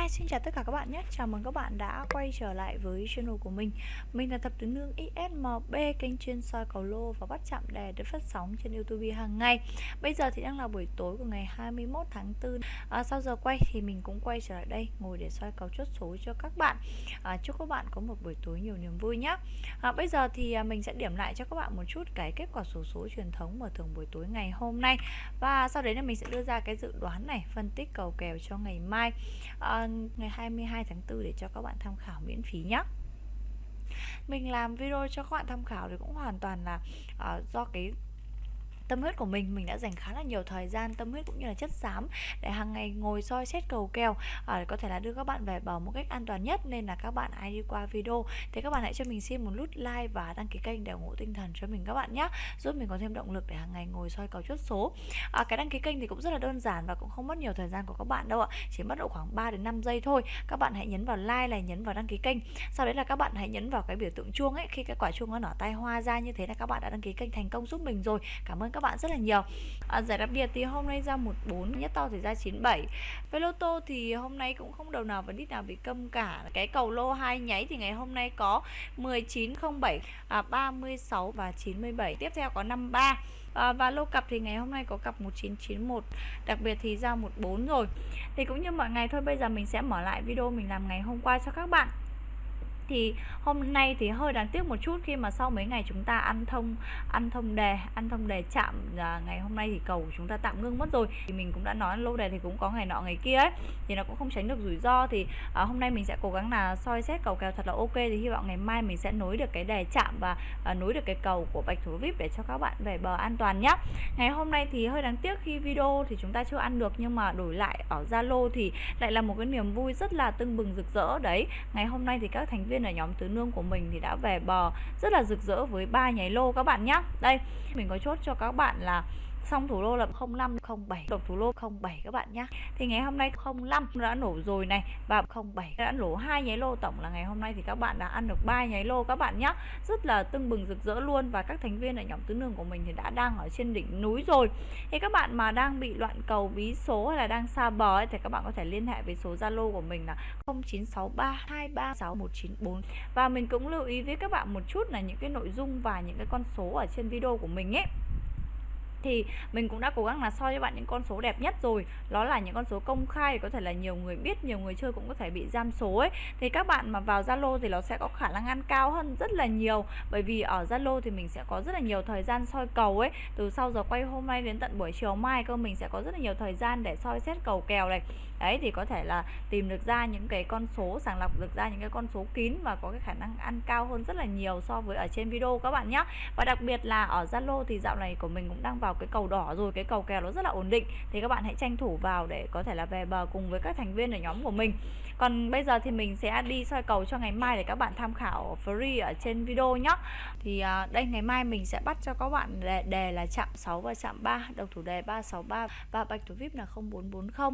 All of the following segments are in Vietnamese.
Hi, xin chào tất cả các bạn nhé. Chào mừng các bạn đã quay trở lại với channel của mình. Mình là Thập Tứ Nương ISMB Kênh chuyên soi cầu lô và bắt chạm đề được phát sóng trên Youtube hàng ngày. Bây giờ thì đang là buổi tối của ngày 21 tháng 4 à, Sau giờ quay thì mình cũng quay trở lại đây Ngồi để soi cầu chốt số cho các bạn. À, Chúc các bạn có một buổi tối nhiều niềm vui nhé. À, Bây giờ thì à, mình sẽ điểm lại cho các bạn một chút Cái kết quả số số truyền thống mở thường buổi tối ngày hôm nay. Và sau đấy là mình sẽ đưa ra cái dự đoán này Phân tích cầu kèo cho ngày mai. À, Vâng, ngày 22 tháng 4 để cho các bạn tham khảo miễn phí nhé mình làm video cho các bạn tham khảo thì cũng hoàn toàn là uh, do cái tâm huyết của mình mình đã dành khá là nhiều thời gian tâm huyết cũng như là chất xám để hàng ngày ngồi soi xét cầu kèo à, có thể là đưa các bạn về bờ một cách an toàn nhất. Nên là các bạn ai đi qua video. Thì các bạn hãy cho mình xin một nút like và đăng ký kênh để ủng hộ tinh thần cho mình các bạn nhé giúp mình có thêm động lực để hàng ngày ngồi soi cầu chốt số. À, cái đăng ký kênh thì cũng rất là đơn giản và cũng không mất nhiều thời gian của các bạn đâu ạ chỉ mất độ khoảng 3 đến 5 giây thôi. Các bạn hãy nhấn vào like này nhấn vào đăng ký kênh. Sau đấy là các bạn hãy nhấn vào cái biểu tượng chuông ấy. Khi cái quả chuông nó nở tay hoa ra như thế là các bạn đã đăng ký kênh thành công giúp mình rồi. Cảm ơn các các bạn rất là nhiều. À, giải đặc biệt thì hôm nay ra 14 nhất to thì ra 97 với lô tô thì hôm nay cũng không đầu nào và đít nào bị câm cả. Cái cầu lô hai nháy thì ngày hôm nay có 1907 à, 36 và 97 tiếp theo có 53 à, và lô cặp thì ngày hôm nay có cặp 1991 đặc biệt thì ra 14 rồi. Thì cũng như mọi ngày thôi bây giờ mình sẽ mở lại video mình làm ngày hôm qua cho các bạn thì hôm nay thì hơi đáng tiếc một chút khi mà sau mấy ngày chúng ta ăn thông ăn thông đề ăn thông đề chạm à, ngày hôm nay thì cầu của chúng ta tạm ngưng mất rồi. Thì mình cũng đã nói lâu đề thì cũng có ngày nọ ngày kia ấy thì nó cũng không tránh được rủi ro. Thì à, hôm nay mình sẽ cố gắng là soi xét cầu kèo thật là ok. Thì hy vọng ngày mai mình sẽ nối được cái đề chạm và à, nối được cái cầu của bạch thủ vip để cho các bạn về bờ an toàn nhé ngày hôm nay thì hơi đáng tiếc khi video thì chúng ta chưa ăn được nhưng mà đổi lại ở zalo thì lại là một cái niềm vui rất là tưng bừng rực rỡ đấy. Ngày hôm nay thì các thành viên viên ở nhóm tứ nương của mình thì đã về bờ. Rất là rực rỡ với ba nháy lô các bạn nhé đây, mình có chốt cho các bạn là xong thủ lô là 0507 độc thủ lô 07 các bạn nhé thì ngày hôm nay 05 đã nổ rồi này và 07 đã nổ hai nháy lô. Tổng là ngày hôm nay thì các bạn đã ăn được ba nháy lô các bạn nhé rất là tưng bừng rực rỡ luôn và các thành viên ở nhóm tứ đường của mình thì đã đang ở trên đỉnh núi rồi. Thì các bạn mà đang bị loạn cầu bí số hay là đang xa bờ ấy, thì các bạn có thể liên hệ với số Zalo của mình là 0963236194 và mình cũng lưu ý với các bạn một chút là những cái nội dung và những cái con số ở trên video của mình ấy thì mình cũng đã cố gắng là soi cho bạn những con số đẹp nhất rồi. Đó là những con số công khai, có thể là nhiều người biết, nhiều người chơi cũng có thể bị giam số ấy. Thì các bạn mà vào Zalo thì nó sẽ có khả năng ăn cao hơn rất là nhiều. Bởi vì ở Zalo thì mình sẽ có rất là nhiều thời gian soi cầu ấy. Từ sau giờ quay hôm nay đến tận buổi chiều mai cơ, mình sẽ có rất là nhiều thời gian để soi xét cầu kèo này. Đấy, thì có thể là tìm được ra những cái con số, sàng lọc được ra những cái con số kín và có cái khả năng ăn cao hơn rất là nhiều so với ở trên video các bạn nhé và đặc biệt là ở Zalo thì dạo này của mình cũng đang vào vào cái cầu đỏ rồi cái cầu kèo nó rất là ổn định. Thì các bạn hãy tranh thủ vào để có thể là về bờ cùng với các thành viên ở nhóm của mình. Còn bây giờ thì mình sẽ đi soi cầu cho ngày mai để các bạn tham khảo free ở trên video nhé thì à, đây ngày mai mình sẽ bắt cho các bạn đề, đề là chạm 6 và chạm 3 đầu thủ đề 363 và bạch thủ vip là 0440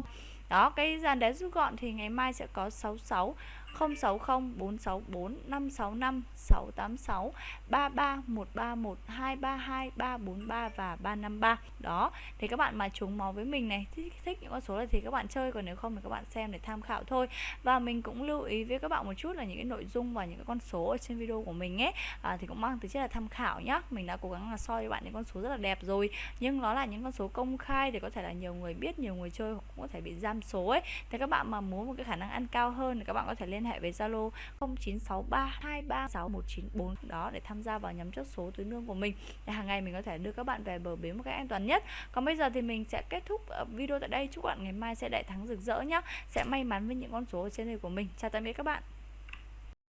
đó cái dàn đề rút gọn thì ngày mai sẽ có 66 060 464 565 686 33 131 232 343 và 353 đó thì các bạn mà trúng máu với mình này thích, thích những con số này thì các bạn chơi còn nếu không thì các bạn xem để tham khảo thôi. Và mình cũng lưu ý với các bạn một chút là những cái nội dung và những cái con số ở trên video của mình ấy à, thì cũng mang tính chất là tham khảo nhá. Mình đã cố gắng là soi cho bạn những con số rất là đẹp rồi nhưng nó là những con số công khai thì có thể là nhiều người biết nhiều người chơi cũng có thể bị giam số ấy. Thì các bạn mà muốn một cái khả năng ăn cao hơn thì các bạn có thể liên hệ với Zalo 0963236194 đó để tham gia vào nhóm chốt số túi nương của mình. Để hàng ngày mình có thể đưa các bạn về bờ bến một cách an toàn nhất. Còn bây giờ thì mình sẽ kết thúc ờ, video tại đây. Chúc bạn ngày mai sẽ đại thắng rực rỡ nhá. Sẽ may mắn với những con số ở trên đây của mình. Chào tạm biệt các bạn.